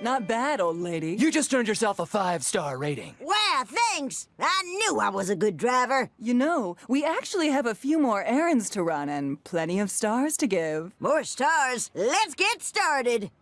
Not bad, old lady. You just earned yourself a five-star rating. Wow, thanks. I knew I was a good driver. You know, we actually have a few more errands to run and plenty of stars to give. More stars. Let's get started.